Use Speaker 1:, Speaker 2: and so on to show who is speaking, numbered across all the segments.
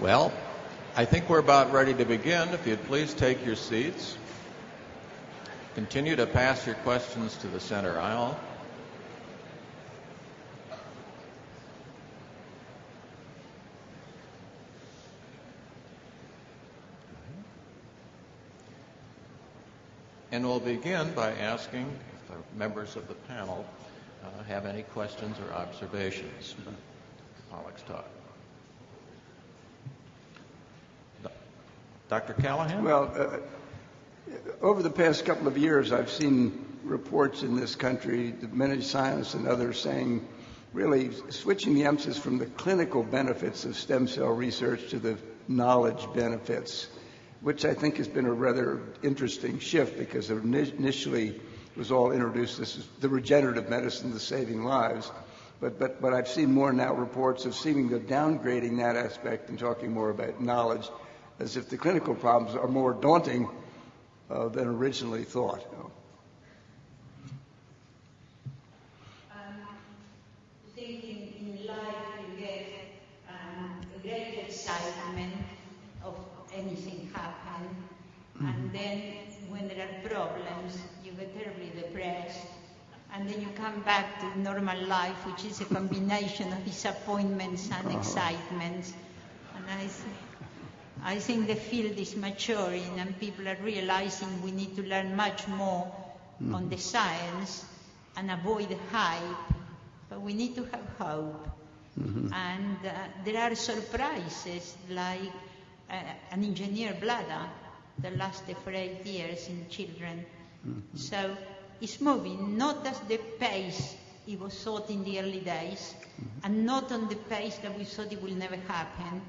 Speaker 1: Well, I think we're about ready to begin. If you'd please take your seats. Continue to pass your questions to the center aisle. And we'll begin by asking if the members of the panel uh, have any questions or observations. Alex Todd. Dr. Callahan?
Speaker 2: Well, uh, over the past couple of years, I've seen reports in this country, Diminished Science and others, saying really switching the emphasis from the clinical benefits of stem cell research to the knowledge benefits, which I think has been a rather interesting shift because initially it was all introduced as the regenerative medicine, the saving lives. But, but, but I've seen more now reports of seeming to downgrading that aspect and talking more about knowledge as if the clinical problems are more daunting uh, than originally thought.
Speaker 3: Um, thinking in life you get um, a great excitement of anything happen, mm-hmm. and then when there are problems, you get terribly depressed, and then you come back to normal life, which is a combination of disappointments and uh-huh. excitements. And I I think the field is maturing and people are realizing we need to learn much more mm. on the science and avoid hype, but we need to have hope. Mm-hmm. And uh, there are surprises like uh, an engineer bladder that lasted for eight years in children. Mm-hmm. So it's moving, not at the pace it was thought in the early days, mm-hmm. and not on the pace that we thought it will never happen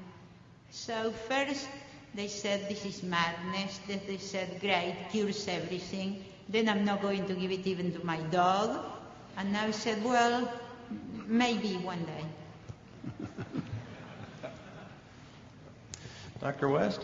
Speaker 3: so first they said this is madness. Then they said great, cures everything. Then I'm not going to give it even to my dog. And now I said, well, maybe one day.
Speaker 1: Dr. West?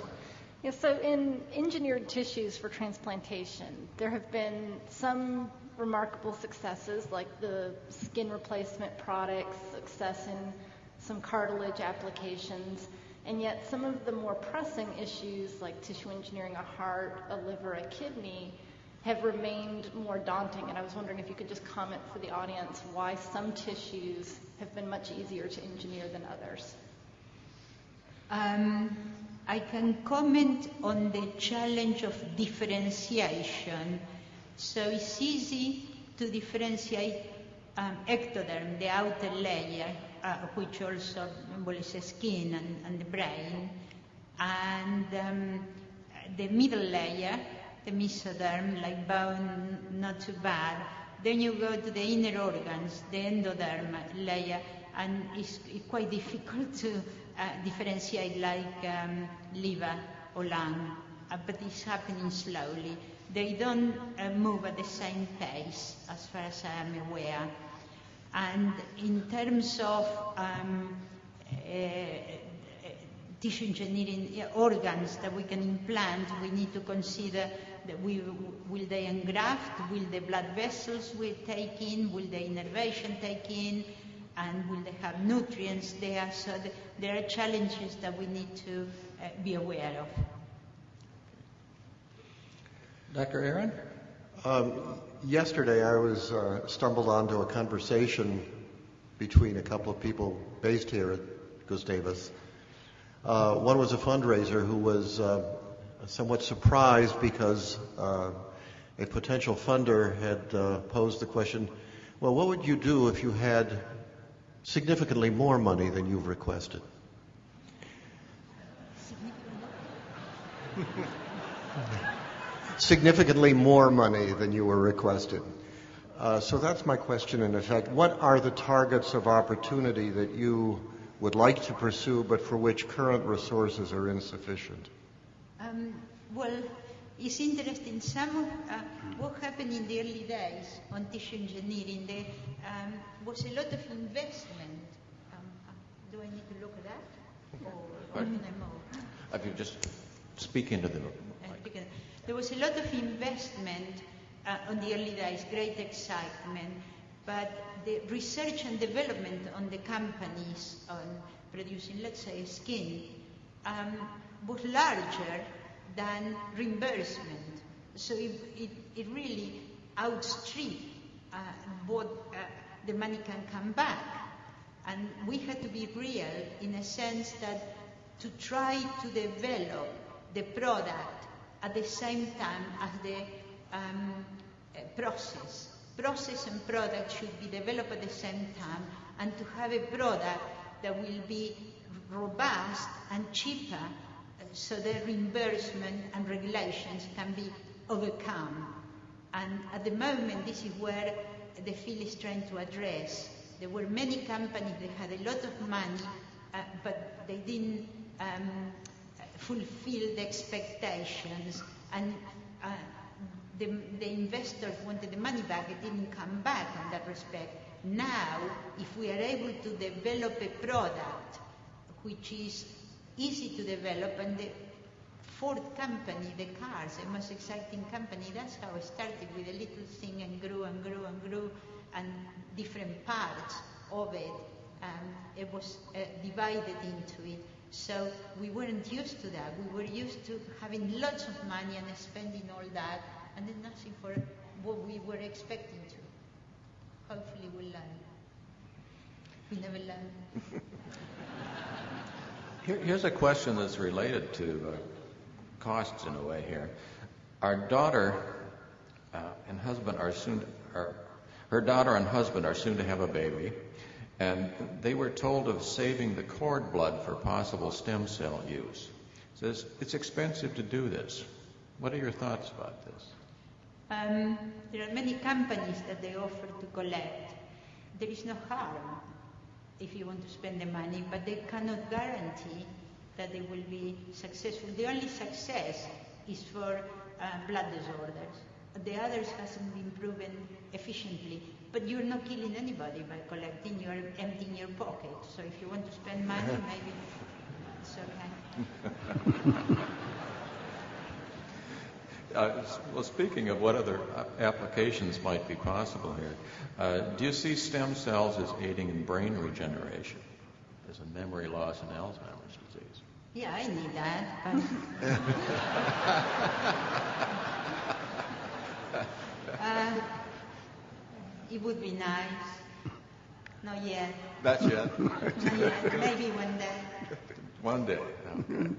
Speaker 4: Yeah, so in engineered tissues for transplantation, there have been some remarkable successes like the skin replacement products, success in some cartilage applications. And yet, some of the more pressing issues, like tissue engineering a heart, a liver, a kidney, have remained more daunting. And I was wondering if you could just comment for the audience why some tissues have been much easier to engineer than others.
Speaker 3: Um, I can comment on the challenge of differentiation. So it's easy to differentiate um, ectoderm, the outer layer, uh, which also involves skin and, and the brain, and um, the middle layer, the mesoderm, like bone, not too bad. Then you go to the inner organs, the endoderm layer, and it's, it's quite difficult to uh, differentiate like um, liver or lung, uh, but it's happening slowly. They don't uh, move at the same pace, as far as I am aware. And in terms of um, uh, tissue engineering organs that we can implant, we need to consider that we, will they engraft, will the blood vessels we take in, will the innervation take in, and will they have nutrients there? So the, there are challenges that we need to uh, be aware of.
Speaker 1: Dr. Aaron?
Speaker 5: Um, yesterday I was uh, stumbled onto a conversation between a couple of people based here at Gustavus. Uh, one was a fundraiser who was uh, somewhat surprised because uh, a potential funder had uh, posed the question, well, what would you do if you had significantly more money than you've requested? significantly more money than you were requested. Uh, so that's my question in effect. What are the targets of opportunity that you would like to pursue but for which current resources are insufficient?
Speaker 3: Um, well, it's interesting. Some of uh, what happened in the early days on tissue engineering, there um, was a lot of investment. Um, do I need to look at that? Or, or can I move?
Speaker 1: If you just speak into the
Speaker 3: there was a lot of investment uh, on the early days, great excitement, but the research and development on the companies on producing, let's say, skin, um, was larger than reimbursement. So it, it, it really outstripped uh, what uh, the money can come back. And we had to be real in a sense that to try to develop the product at the same time as the um, uh, process. Process and product should be developed at the same time and to have a product that will be robust and cheaper uh, so the reimbursement and regulations can be overcome. And at the moment, this is where the field is trying to address. There were many companies that had a lot of money, uh, but they didn't um, fulfill the expectations, and uh, the, the investors wanted the money back. It didn't come back in that respect. Now, if we are able to develop a product which is easy to develop, and the Ford company, the cars, the most exciting company, that's how it started with a little thing and grew and grew and grew, and different parts of it. Um, it was uh, divided into it. So we weren't used to that. We were used to having lots of money and spending all that, and then nothing for what we were expecting to. Hopefully we'll learn. We never learn.
Speaker 1: Here, here's a question that's related to uh, costs in a way here. Our daughter uh, and husband are soon, are, her daughter and husband are soon to have a baby, and they were told of saving the cord blood for possible stem cell use. Says it's expensive to do this. What are your thoughts about this?
Speaker 3: Um, there are many companies that they offer to collect. There is no harm if you want to spend the money, but they cannot guarantee that they will be successful. The only success is for uh, blood disorders. The others hasn't been proven efficiently. But you're not killing anybody by collecting, you're emptying your pocket. So if you want to spend money, maybe it's okay.
Speaker 1: Uh, well, speaking of what other uh, applications might be possible here, uh, do you see stem cells as aiding in brain regeneration, as a memory loss and Alzheimer's disease?
Speaker 3: Yeah, I need that. But uh, it would be nice. Not yet.
Speaker 1: Not yet.
Speaker 3: Not yet. Maybe one day.
Speaker 1: One day. Okay.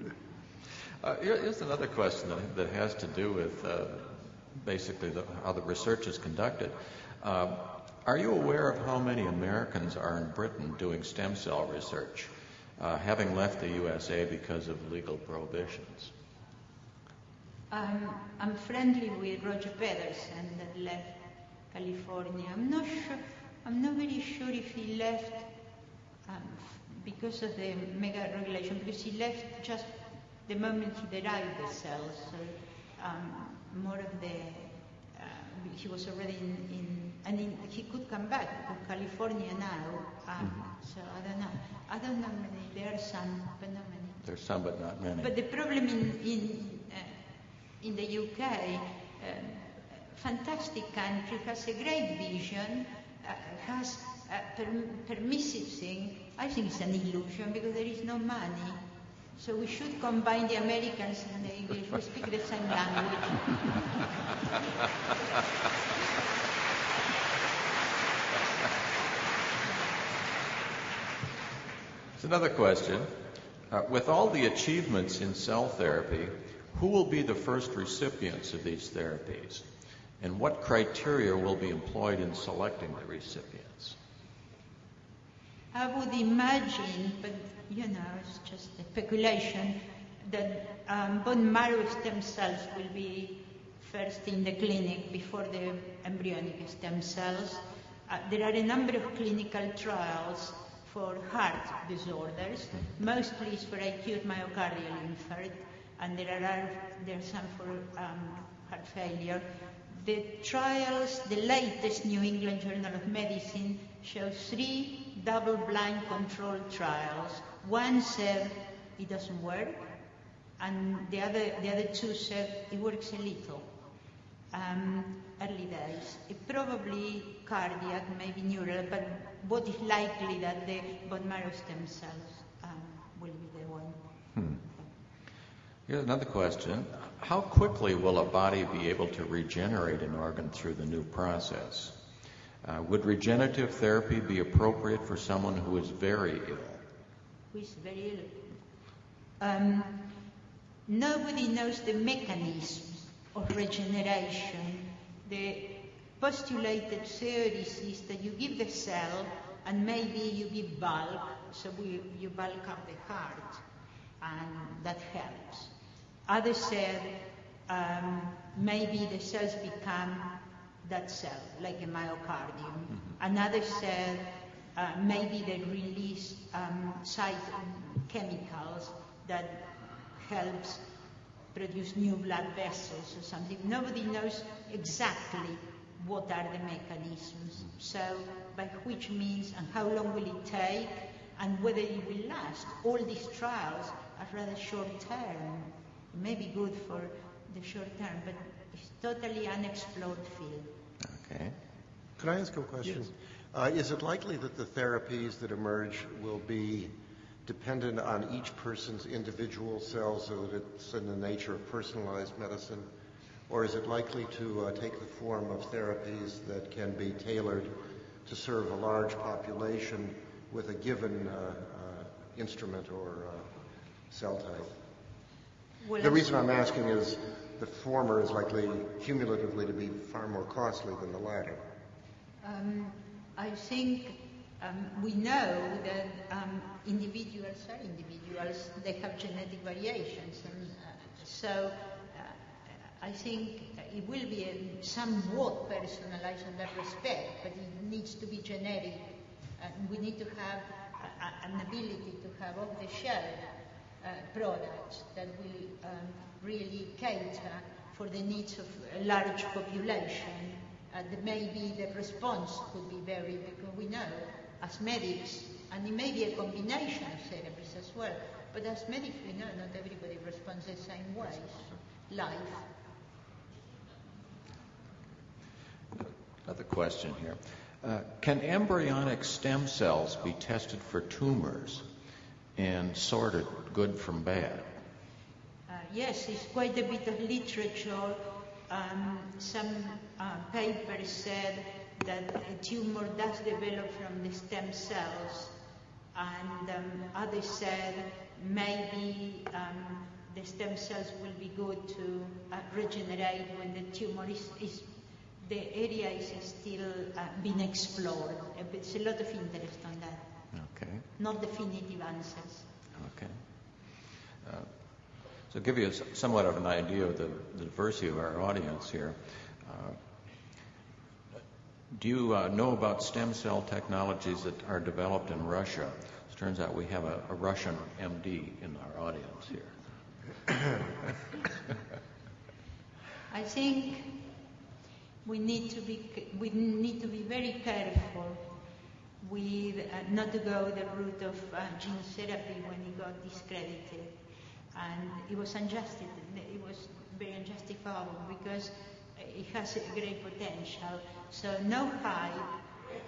Speaker 1: Uh, here- here's another question that, that has to do with uh, basically the, how the research is conducted. Um, are you aware of how many Americans are in Britain doing stem cell research, uh, having left the USA because of legal prohibitions?
Speaker 3: Um, I'm friendly with Roger Pedersen that left California. I'm not sure. I'm not very sure if he left um, because of the mega regulation, because he left just the moment he derived the cells. So um, more of the uh, he was already in, in and in, he could come back to California now. Um, So I don't know. I don't know many. There are some, but not many.
Speaker 1: There's some, but not many.
Speaker 3: But the problem in in uh, in the UK, um, fantastic country, has a great vision, uh, has a per- permissive thing. I think it's an illusion because there is no money. So we should combine the Americans and the English. We speak the same language.
Speaker 1: It's another question. Uh, with all the achievements in cell therapy, who will be the first recipients of these therapies? And what criteria will be employed in selecting the recipients?
Speaker 3: I would imagine, but you know, it's just a speculation, that um, bone marrow stem cells will be first in the clinic before the embryonic stem cells. Uh, there are a number of clinical trials for heart disorders, mostly for acute myocardial infarct, and there are there are some for um, heart failure. The trials, the latest New England Journal of Medicine shows three double-blind controlled trials. One said it doesn't work, and the other, the other two said it works a little. Um, early days. It probably cardiac, maybe neural, but what is likely that the bone marrow stem cells um, will be the one.
Speaker 1: Hmm. Here's another question. How quickly will a body be able to regenerate an organ through the new process? Uh, would regenerative therapy be appropriate for someone who is very ill?
Speaker 3: Who is very ill? Um, nobody knows the mechanisms of regeneration. The postulated theories is that you give the cell and maybe you give bulk, so we, you bulk up the heart, and that helps. Others said um, maybe the cells become that cell, like a myocardium.
Speaker 1: Mm-hmm.
Speaker 3: Another said uh, maybe they release um, chemicals that helps produce new blood vessels or something. Nobody knows exactly what are the mechanisms. So by which means and how long will it take and whether it will last. All these trials are rather short term. It may be good for the short term, but it's totally unexplored field.
Speaker 1: Okay.
Speaker 5: Could I ask a question? Uh, is it likely that the therapies that emerge will be dependent on each person's individual cells so that it's in the nature of personalized medicine? Or is it likely to uh, take the form of therapies that can be tailored to serve a large population with a given uh, uh, instrument or uh, cell type? The reason I'm asking is the former is likely cumulatively to be far more costly than the latter.
Speaker 3: Um, I think um, we know that um, individuals are individuals. They have genetic variations, and uh, so uh, I think it will be a somewhat personalized in that respect, but it needs to be generic. And we need to have a, a, an ability to have off-the-shelf uh, products that will um, really cater for the needs of a large population. Uh, maybe the response could be very, because we know as medics, and it may be a combination of therapies as well, but as medics we know not everybody responds the same way. Life.
Speaker 1: Another question here. Uh, can embryonic stem cells be tested for tumors and sorted good from bad?
Speaker 3: Uh, yes, it's quite a bit of literature. Um, some uh, papers said that a tumor does develop from the stem cells, and um, others said maybe um, the stem cells will be good to uh, regenerate when the tumor is, is the area is still uh, being explored. There's a lot of interest on that. Not definitive answers.
Speaker 1: Okay. Uh, so, give you somewhat of an idea of the, the diversity of our audience here. Uh, do you uh, know about stem cell technologies that are developed in Russia? It turns out we have a, a Russian MD in our audience here.
Speaker 3: I think we need to be we need to be very careful with uh, not to go the route of uh, gene therapy when it got discredited, and it was unjust. It was very unjustifiable because it has a great potential. So no hype,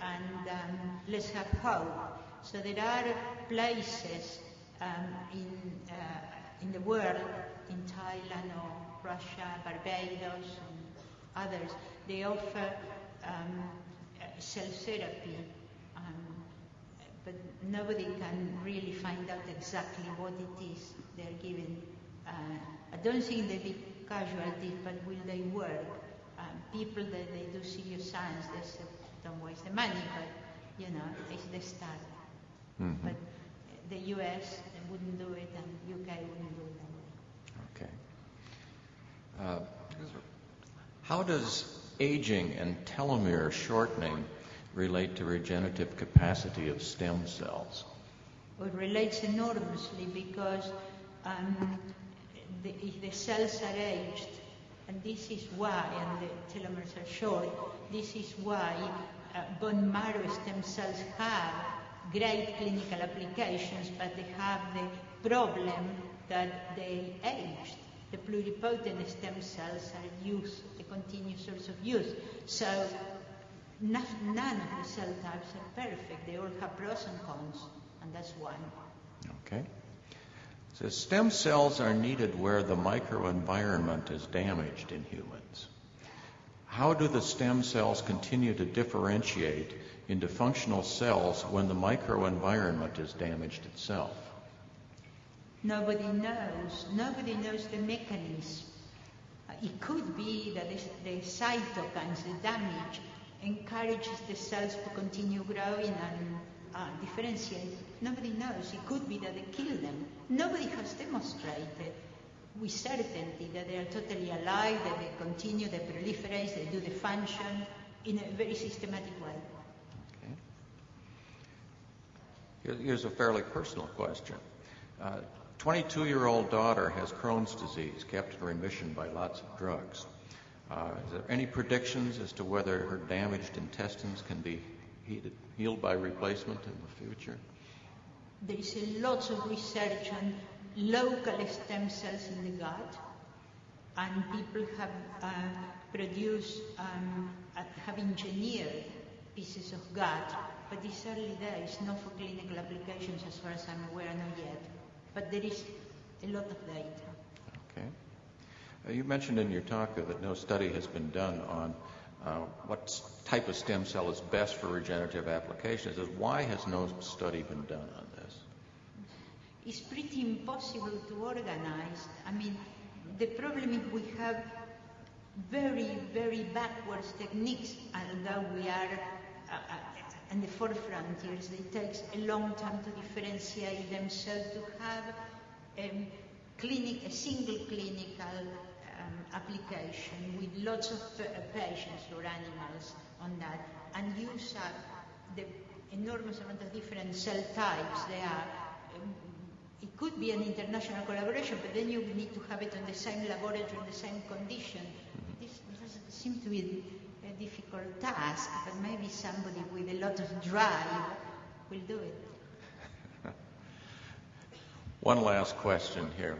Speaker 3: and um, let's have hope. So there are places um, in uh, in the world, in Thailand or Russia, Barbados, and others, they offer um, uh, cell therapy, nobody can really find out exactly what it is they're giving. Uh, I don't think they be casualties, but will they work? Um, people that they do serious science, they say, don't waste the money, but you know, it's the start.
Speaker 1: Mhm.
Speaker 3: But the US they wouldn't do it, and UK wouldn't do it.
Speaker 1: Okay. Uh, how does aging and telomere shortening relate to regenerative capacity of stem cells?
Speaker 3: It relates enormously because um, the, if the cells are aged, and this is why, and the telomeres are short, this is why uh, bone marrow stem cells have great clinical applications, but they have the problem that they aged. The pluripotent stem cells are used, a continuous source of use. So none, of the cell types are perfect. They all have pros and cons, and that's why.
Speaker 1: Okay. says stem cells are needed where the microenvironment is damaged in humans. How do the stem cells continue to differentiate into functional cells when the microenvironment is damaged itself?
Speaker 3: Nobody knows. Nobody knows the mechanism. It could be that the cytokines, the damage, encourages the cells to continue growing and uh, differentiate. Nobody knows. It could be that they kill them. Nobody has demonstrated with certainty that they are totally alive, that they continue, they proliferate, they do the function in a very systematic way.
Speaker 1: Okay. Here's a fairly personal question. 22 year old daughter has Crohn's disease, kept in remission by lots of drugs. Uh, is there any predictions as to whether her damaged intestines can be healed by replacement in the future?
Speaker 3: There is a lot of research on local stem cells in the gut, and people have uh, produced, um, uh, have engineered pieces of gut, but it's early days, not for clinical applications as far as I'm aware, not yet. But there is a lot of data.
Speaker 1: Okay. Uh, you mentioned in your talk that no study has been done on uh, what type of stem cell is best for regenerative applications. Why has no study been done on this?
Speaker 3: It's pretty impossible to organize. I mean, the problem is we have very, very backwards techniques, although we are uh, in the forefront. It takes a long time to differentiate them, so to have um, clinic, a single clinical application with lots of uh, patients or animals on that, and use up the enormous amount of different cell types there are. Um, it could be an international collaboration, but then you need to have it in the same laboratory, in the same condition. This doesn't seem to be a difficult task, but maybe somebody with a lot of drive will do it.
Speaker 1: One last question here.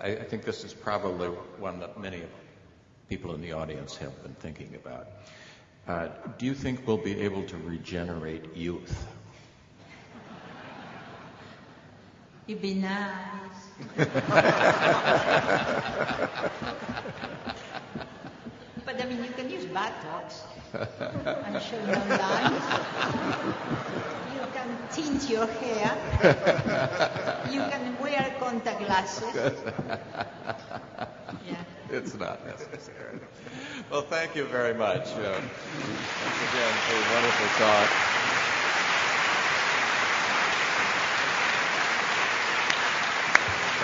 Speaker 1: I, I think this is probably one that many people in the audience have been thinking about. Uh, do you think we'll be able to regenerate youth?
Speaker 3: It'd be nice. but I mean, you can use Botox. I'm sure no lines. Can tint your hair. You can wear contact glasses. Yeah.
Speaker 1: It's not necessary. Well, thank you very much. Uh, once again, for a wonderful talk.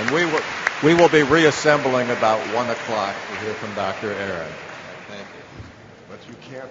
Speaker 1: And we will, we will be reassembling about 1 o'clock to hear from Dr. Aaron. Thank you.
Speaker 5: But you can't